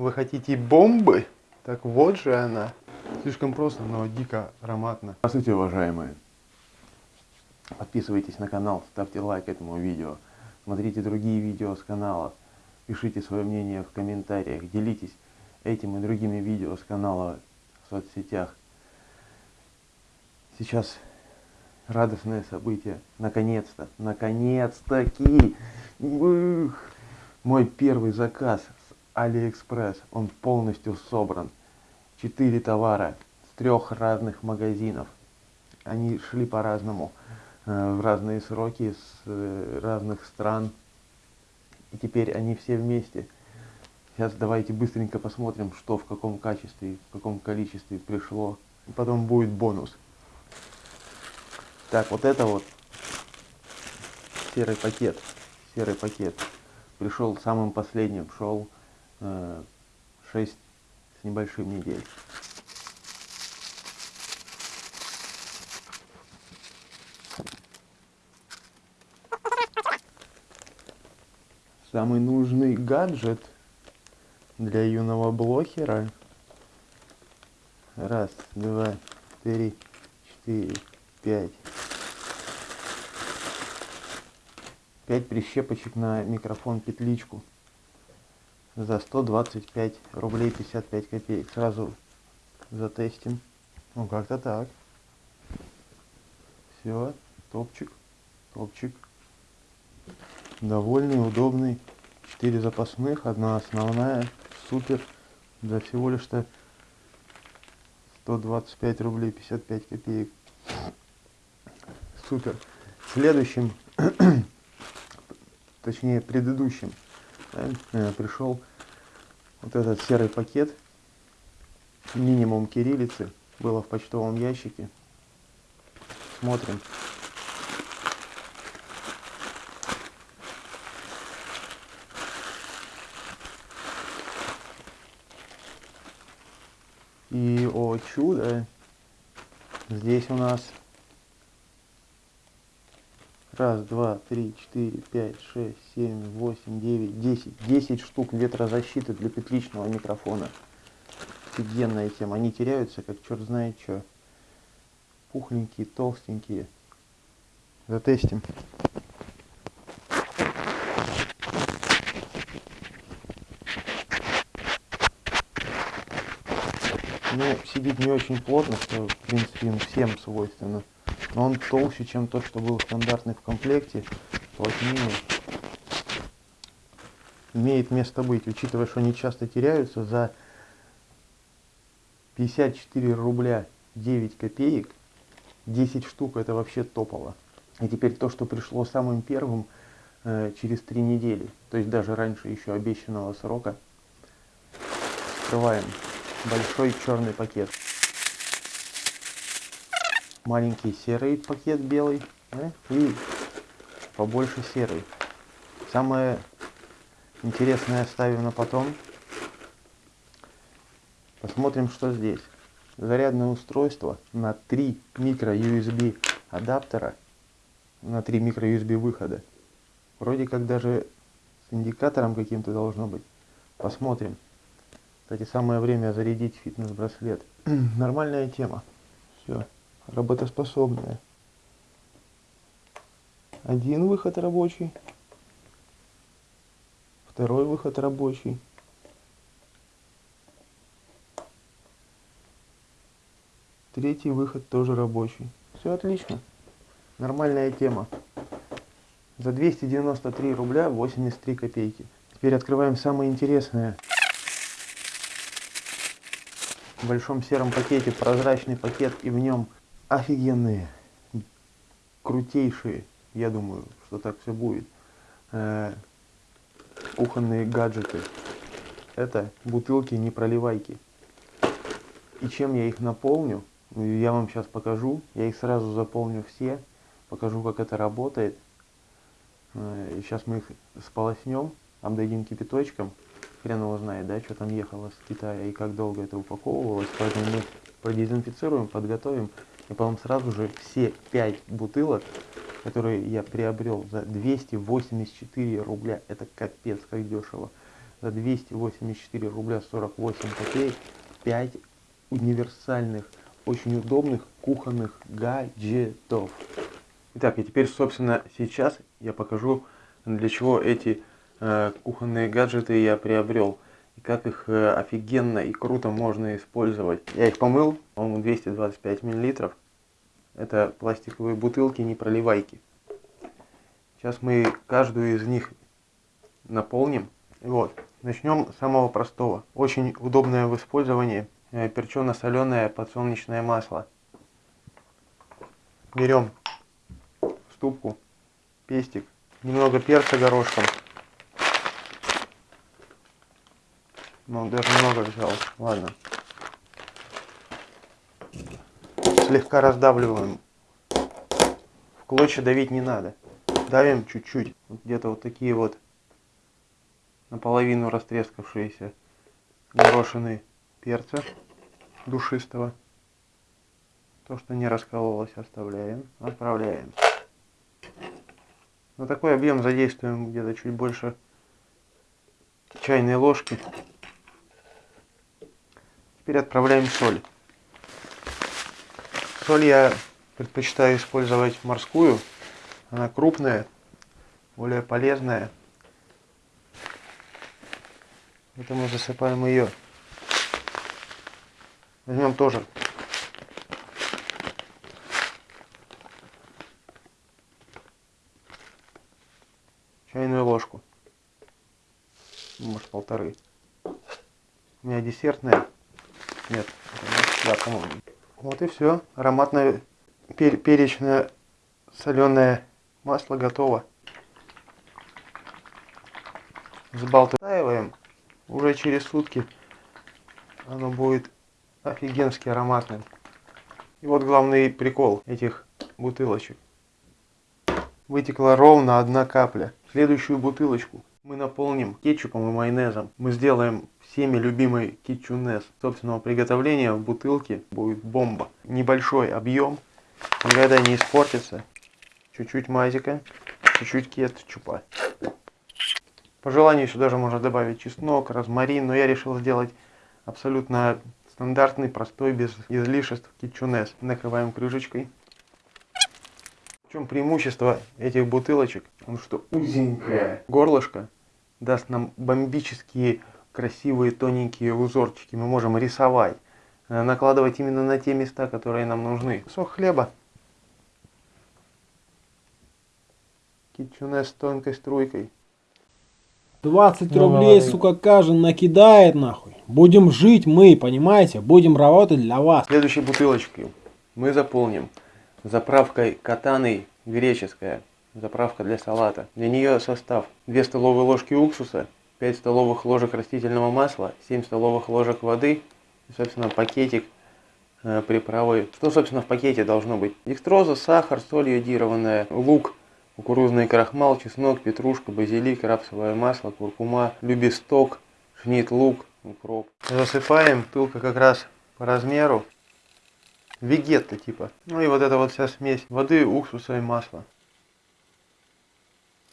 Вы хотите бомбы? Так вот же она. Слишком просто, но дико ароматно. Здравствуйте, уважаемые. Подписывайтесь на канал, ставьте лайк этому видео. Смотрите другие видео с канала. Пишите свое мнение в комментариях. Делитесь этим и другими видео с канала в соцсетях. Сейчас радостное событие. Наконец-то, наконец-таки. Мой первый заказ Алиэкспресс. Он полностью собран. Четыре товара с трех разных магазинов. Они шли по-разному, э, в разные сроки, с э, разных стран. И теперь они все вместе. Сейчас давайте быстренько посмотрим, что в каком качестве, в каком количестве пришло. И потом будет бонус. Так, вот это вот серый пакет. Серый пакет. Пришел самым последним. Шел 6 с небольшим недель. Самый нужный гаджет для юного блохера. Раз, два, три, четыре, пять. Пять прищепочек на микрофон петличку за 125 рублей 55 копеек. Сразу затестим. Ну как-то так. Все, топчик, топчик. Довольный, удобный. Четыре запасных, одна основная. Супер. За всего лишь-то 125 рублей 55 копеек. Супер. Следующим, точнее предыдущим, да, пришел вот этот серый пакет. Минимум кириллицы было в почтовом ящике. Смотрим. И, о чудо, здесь у нас раз, два, три, четыре, пять, шесть, семь, восемь, девять, десять. Десять штук ветрозащиты для петличного микрофона. Офигенная тема. Они теряются, как черт знает что. Пухленькие, толстенькие. Затестим. Ну, сидит не очень плотно, что, в принципе, всем свойственно. Но он толще, чем тот, что был стандартный в комплекте. Плотнее. Имеет место быть, учитывая, что они часто теряются за 54 рубля 9 копеек. 10 штук это вообще топово. И теперь то, что пришло самым первым э, через 3 недели. То есть даже раньше еще обещанного срока. Открываем большой черный пакет. Маленький серый пакет белый да? и побольше серый. Самое интересное оставим на потом. Посмотрим, что здесь. Зарядное устройство на 3 микро USB адаптера, на 3 микро USB выхода. Вроде как даже с индикатором каким-то должно быть. Посмотрим. Кстати, самое время зарядить фитнес-браслет. Нормальная тема. Все, работоспособная. Один выход рабочий. Второй выход рабочий. Третий выход тоже рабочий. Все отлично. Нормальная тема. За 293 рубля 83 копейки. Теперь открываем самое интересное в большом сером пакете прозрачный пакет и в нем офигенные, крутейшие, я думаю, что так все будет, э, кухонные гаджеты. Это бутылки не проливайки. И чем я их наполню, я вам сейчас покажу. Я их сразу заполню все, покажу, как это работает. Э, сейчас мы их сполоснем, обдадим кипяточком хрен его знает, да, что там ехало с Китая и как долго это упаковывалось. Поэтому мы продезинфицируем, подготовим. И потом сразу же все 5 бутылок, которые я приобрел за 284 рубля, это капец как дешево, за 284 рубля 48 копеек 5 универсальных, очень удобных кухонных гаджетов. Итак, и теперь, собственно, сейчас я покажу, для чего эти э, кухонные гаджеты я приобрел. И как их э, офигенно и круто можно использовать. Я их помыл, по-моему, 225 миллилитров. Это пластиковые бутылки, не проливайки. Сейчас мы каждую из них наполним. Вот. Начнем с самого простого. Очень удобное в использовании э, перчено-соленое подсолнечное масло. Берем ступку, пестик, немного перца горошком. Ну, даже много взял. Ладно. Слегка раздавливаем. В клочья давить не надо. Давим чуть-чуть. Где-то вот такие вот наполовину растрескавшиеся горошины перца душистого. То, что не раскололось, оставляем. Отправляем. На такой объем задействуем где-то чуть больше чайной ложки. Теперь отправляем соль. Соль я предпочитаю использовать морскую. Она крупная, более полезная. Поэтому засыпаем ее. Возьмем тоже чайную ложку. Может полторы. У меня десертная. Нет, да, по-моему. Вот и все. Ароматное пер перечное соленое масло готово. Взбалтываем. Уже через сутки оно будет офигенски ароматным. И вот главный прикол этих бутылочек. Вытекла ровно одна капля. Следующую бутылочку мы наполним кетчупом и майонезом. Мы сделаем всеми любимый кетчунес собственного приготовления в бутылке. Будет бомба. Небольшой объем. Никогда не испортится. Чуть-чуть мазика. Чуть-чуть кетчупа. По желанию сюда же можно добавить чеснок, розмарин, но я решил сделать абсолютно стандартный, простой, без излишеств кетчунес. Накрываем крышечкой. В чем преимущество этих бутылочек? Потому что узенькое горлышко даст нам бомбические красивые тоненькие узорчики. Мы можем рисовать, э, накладывать именно на те места, которые нам нужны. Сок хлеба. Кетчунес с тонкой струйкой. 20 Ну, рублей, говори. сука, каждый накидает нахуй. Будем жить мы, понимаете? Будем работать для вас. Следующей бутылочкой мы заполним заправкой катаной греческая. Заправка для салата. Для нее состав 2 столовые ложки уксуса, 5 столовых ложек растительного масла, 7 столовых ложек воды и, собственно, пакетик э, приправы. Что, собственно, в пакете должно быть? Декстроза, сахар, соль йодированная, лук, кукурузный крахмал, чеснок, петрушка, базилик, рапсовое масло, куркума, любисток, шнит лук, укроп. Засыпаем, тылка как раз по размеру. Вегетта типа. Ну и вот эта вот вся смесь воды, уксуса и масла.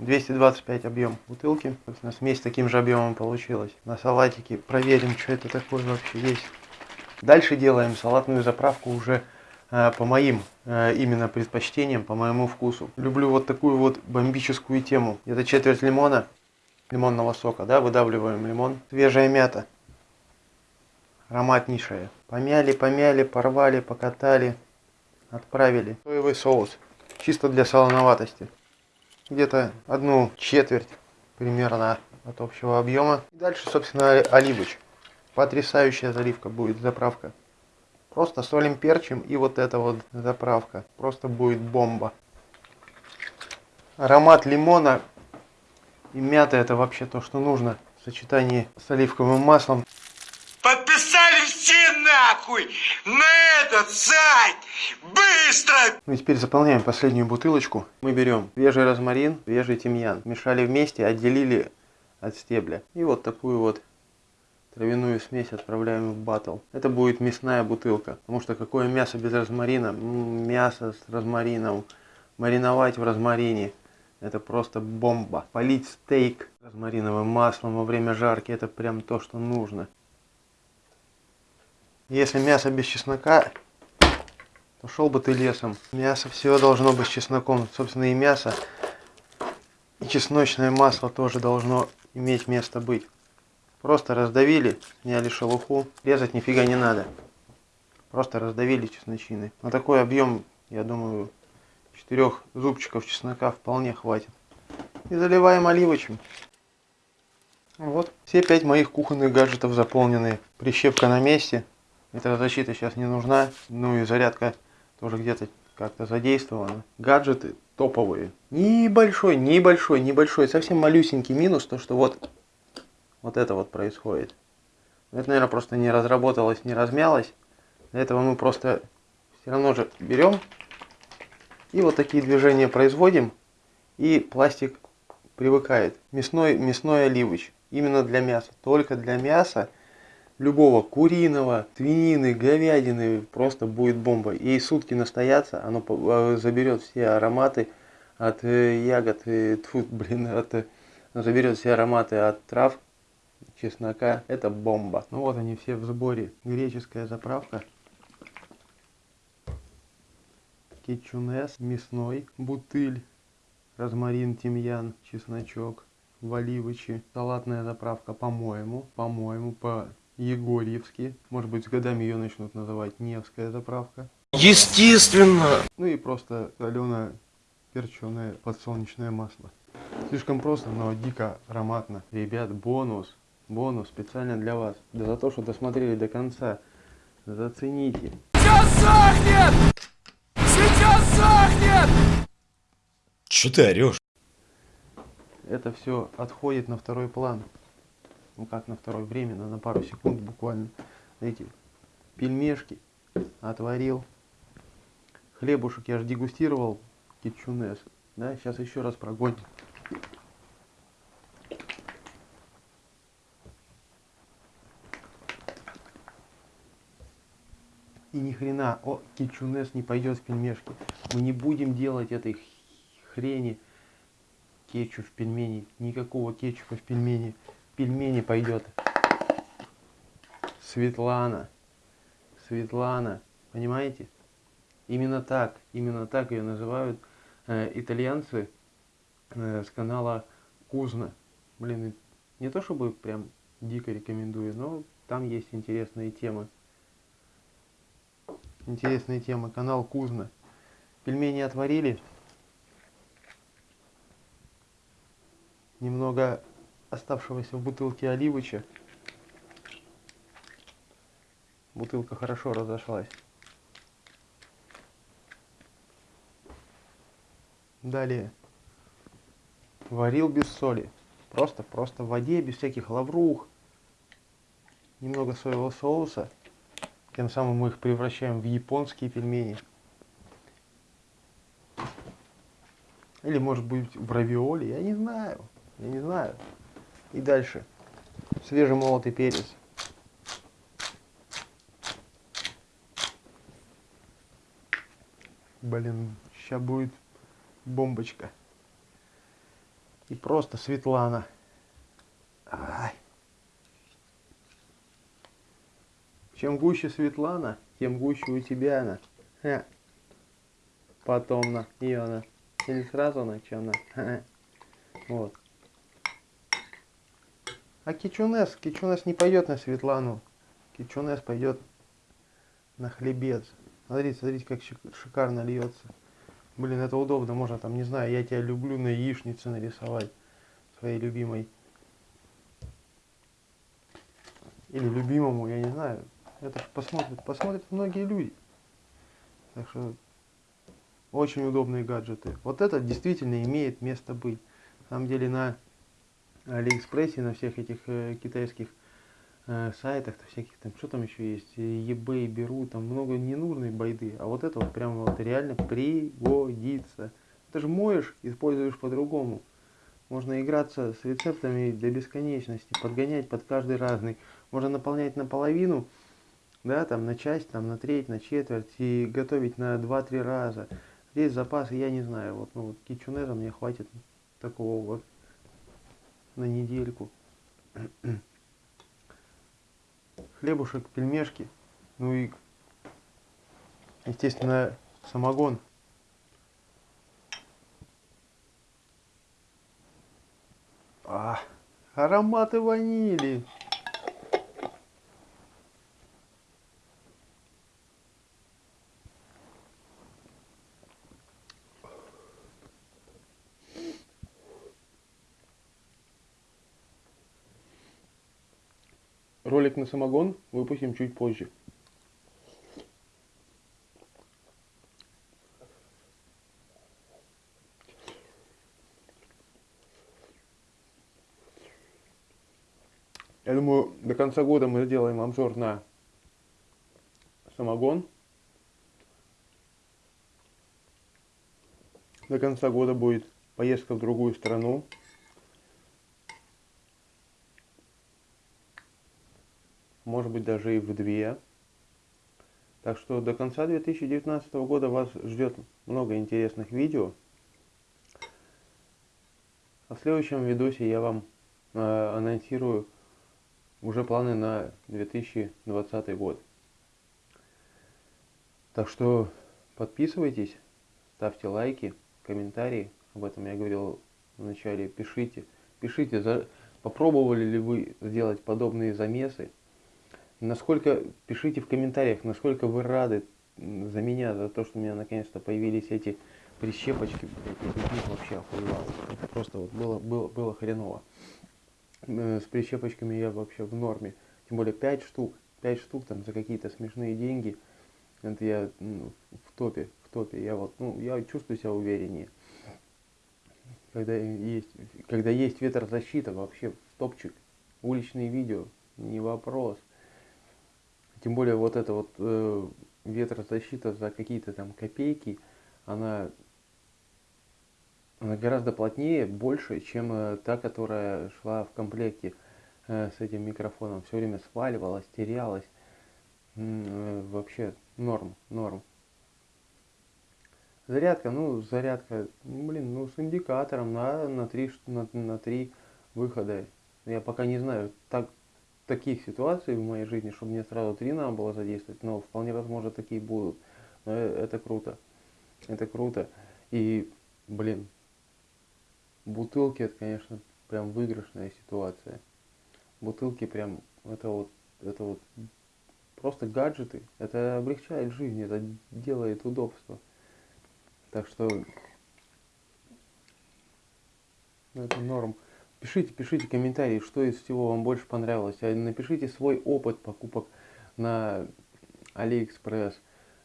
225 объем бутылки. Собственно, смесь таким же объемом получилась. На салатике проверим, что это такое вообще есть. Дальше делаем салатную заправку уже э, по моим э, именно предпочтениям, по моему вкусу. Люблю вот такую вот бомбическую тему. Это четверть лимона, лимонного сока, да, выдавливаем лимон. Свежая мята, ароматнейшая. Помяли, помяли, порвали, покатали, отправили. Соевый соус, чисто для солоноватости. Где-то одну четверть примерно от общего объема. Дальше, собственно, оливыч. Потрясающая заливка будет, заправка. Просто солим, перчим и вот эта вот заправка. Просто будет бомба. Аромат лимона и мяты это вообще то, что нужно в сочетании с оливковым маслом. Нахуй на этот сайт! Быстро! Ну теперь заполняем последнюю бутылочку. Мы берем свежий розмарин, свежий тимьян. Смешали вместе, отделили от стебля. И вот такую вот травяную смесь отправляем в батл. Это будет мясная бутылка. Потому что какое мясо без розмарина? Мясо с розмарином. Мариновать в розмарине. Это просто бомба. Полить стейк розмариновым маслом во время жарки, это прям то, что нужно. Если мясо без чеснока, то шел бы ты лесом. Мясо все должно быть с чесноком. Собственно, и мясо, и чесночное масло тоже должно иметь место быть. Просто раздавили, сняли шелуху. Резать нифига не надо. Просто раздавили чесночины. На такой объем, я думаю, четырех зубчиков чеснока вполне хватит. И заливаем оливочем. Вот, все пять моих кухонных гаджетов заполнены. Прищепка на месте. Ветрозащита сейчас не нужна. Ну и зарядка тоже где-то как-то задействована. Гаджеты топовые. Небольшой, небольшой, небольшой, совсем малюсенький минус, то что вот, вот это вот происходит. Это, наверное, просто не разработалось, не размялось. Для этого мы просто все равно же берем и вот такие движения производим, и пластик привыкает. Мясной, мясной оливыч. Именно для мяса. Только для мяса любого куриного, свинины, говядины просто будет бомба. И сутки настояться, оно э, заберет все ароматы от э, ягод, тут, блин, от, э, заберет все ароматы от трав, чеснока. Это бомба. Ну вот они все в сборе. Греческая заправка кетчунес мясной, бутыль, розмарин, тимьян, чесночок, валивычи, салатная заправка, по-моему, по-моему, по-егорьевски. Может быть, с годами ее начнут называть Невская заправка. Естественно! Ну и просто соленое перченое подсолнечное масло. Слишком просто, но дико ароматно. Ребят, бонус, бонус специально для вас. Да за то, что досмотрели до конца. Зацените. Сейчас сохнет! Сейчас сохнет! Че ты орешь? Это все отходит на второй план. Ну как на второй, временно, на пару секунд буквально. Эти пельмешки отварил. Хлебушек я же дегустировал кетчунес. Да, сейчас еще раз прогоним. И ни хрена, о, кетчунес не пойдет в пельмешки. Мы не будем делать этой хрени кетчуп в пельмени. Никакого кетчупа в пельмени. Пельмени пойдет. Светлана. Светлана. Понимаете? Именно так. Именно так ее называют э, итальянцы э, с канала Кузна. Блин, не то чтобы прям дико рекомендую, но там есть интересные темы интересные темы. Канал Кузна. Пельмени отварили. Немного оставшегося в бутылке оливыча. Бутылка хорошо разошлась. Далее. Варил без соли. Просто, просто в воде, без всяких лаврух. Немного соевого соуса. Тем самым мы их превращаем в японские пельмени. Или может быть в равиоли, я не знаю. Я не знаю. И дальше. Свежемолотый перец. Блин, сейчас будет бомбочка. И просто Светлана. Ай. Чем гуще Светлана, тем гуще у тебя она. Ха. Потом на ее она. Или сразу на чем на. Ха. Вот. А Кичунес, Кичунес не пойдет на Светлану. Кичунес пойдет на хлебец. Смотрите, смотрите, как шикарно льется. Блин, это удобно. Можно там, не знаю, я тебя люблю на яичнице нарисовать. Своей любимой. Или любимому, я не знаю. Это посмотрят, посмотрят многие люди. Так что очень удобные гаджеты. Вот это действительно имеет место быть. На самом деле на Алиэкспрессе, на всех этих э, китайских э, сайтах, то всяких там, что там еще есть, eBay беру, там много ненужной байды. А вот это вот прям вот реально пригодится. Ты же моешь, используешь по-другому. Можно играться с рецептами до бесконечности, подгонять под каждый разный. Можно наполнять наполовину, да, там на часть, там на треть, на четверть и готовить на 2-3 раза. Здесь запасы, я не знаю, вот, ну, вот кичунеза мне хватит такого вот на недельку. Хлебушек, пельмешки, ну и, естественно, самогон. А, ароматы ванили. Ролик на самогон выпустим чуть позже. Я думаю, до конца года мы сделаем обзор на самогон. До конца года будет поездка в другую страну. Может быть даже и в две. Так что до конца 2019 года вас ждет много интересных видео. А в следующем видосе я вам э, анонсирую уже планы на 2020 год. Так что подписывайтесь, ставьте лайки, комментарии. Об этом я говорил в начале. Пишите, пишите, за, попробовали ли вы сделать подобные замесы. Насколько, пишите в комментариях, насколько вы рады за меня, за то, что у меня наконец-то появились эти прищепочки. Вообще охуевал. Просто вот было, было, было хреново. Э, с прищепочками я вообще в норме. Тем более 5 штук. 5 штук там за какие-то смешные деньги. Это я в топе, в топе. Я вот, ну, я чувствую себя увереннее. Когда есть, когда есть ветрозащита, вообще топчик. Уличные видео, не вопрос. Тем более вот эта вот э, ветрозащита за какие-то там копейки, она она гораздо плотнее, больше, чем э, та, которая шла в комплекте э, с этим микрофоном. Все время сваливалась, терялась. Э, вообще норм, норм. Зарядка, ну, зарядка, ну, блин, ну, с индикатором на, на, три, на, на три выхода. Я пока не знаю так, таких ситуаций в моей жизни, чтобы мне сразу три надо было задействовать, но вполне возможно такие будут. Но это круто. Это круто. И, блин, бутылки это, конечно, прям выигрышная ситуация. Бутылки прям, это вот, это вот просто гаджеты. Это облегчает жизнь, это делает удобство. Так что это норм. Пишите, пишите комментарии, что из всего вам больше понравилось. А напишите свой опыт покупок на Алиэкспресс.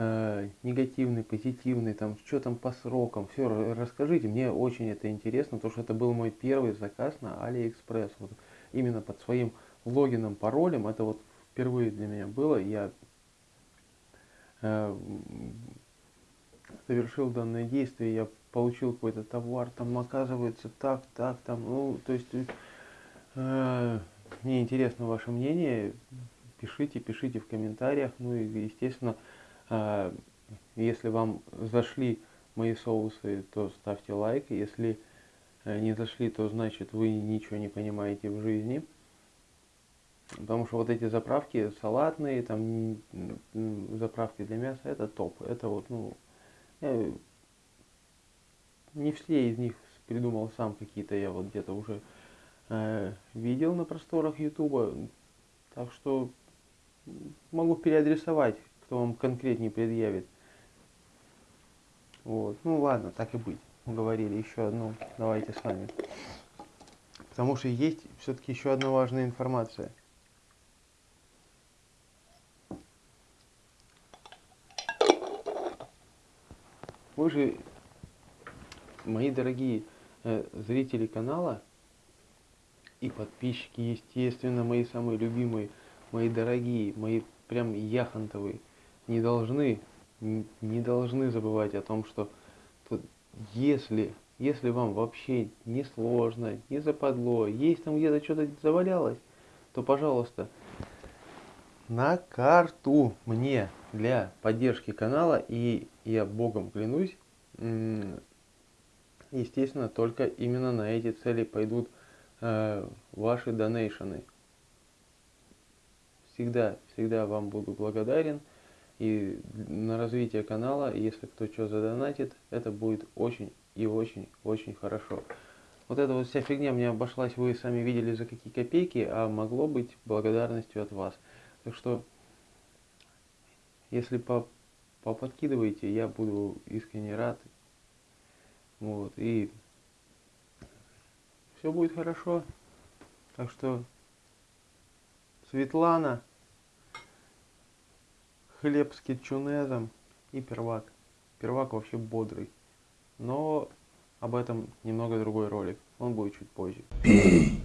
Э, негативный, позитивный, там, что там по срокам, все расскажите, мне очень это интересно, потому что это был мой первый заказ на Алиэкспресс, вот именно под своим логином, паролем, это вот впервые для меня было, я э, совершил данное действие, я получил какой-то товар, там оказывается так, так, там, ну, то есть, э, мне интересно ваше мнение, пишите, пишите в комментариях, ну и, естественно, а, если вам зашли мои соусы, то ставьте лайк. Если э, не зашли, то значит вы ничего не понимаете в жизни. Потому что вот эти заправки салатные, там заправки для мяса, это топ. Это вот, ну, я не все из них придумал сам какие-то, я вот где-то уже э, видел на просторах Ютуба. Так что могу переадресовать кто вам конкретнее предъявит. Вот. Ну ладно, так и быть. Уговорили еще одну. Давайте с вами. Потому что есть все-таки еще одна важная информация. Вы же, мои дорогие э, зрители канала и подписчики, естественно, мои самые любимые, мои дорогие, мои прям яхонтовые, не должны, не должны забывать о том, что тут, если, если вам вообще не сложно, не западло, есть там где-то что-то завалялось, то, пожалуйста, на карту мне для поддержки канала, и я богом клянусь, естественно, только именно на эти цели пойдут э, ваши донейшены. Всегда, всегда вам буду благодарен. И на развитие канала, если кто что задонатит, это будет очень и очень, очень хорошо. Вот эта вот вся фигня мне обошлась, вы сами видели за какие копейки, а могло быть благодарностью от вас. Так что, если по, поподкидываете, я буду искренне рад. Вот, и все будет хорошо. Так что, Светлана, хлеб с кетчунезом и первак. Первак вообще бодрый. Но об этом немного другой ролик. Он будет чуть позже. Пей.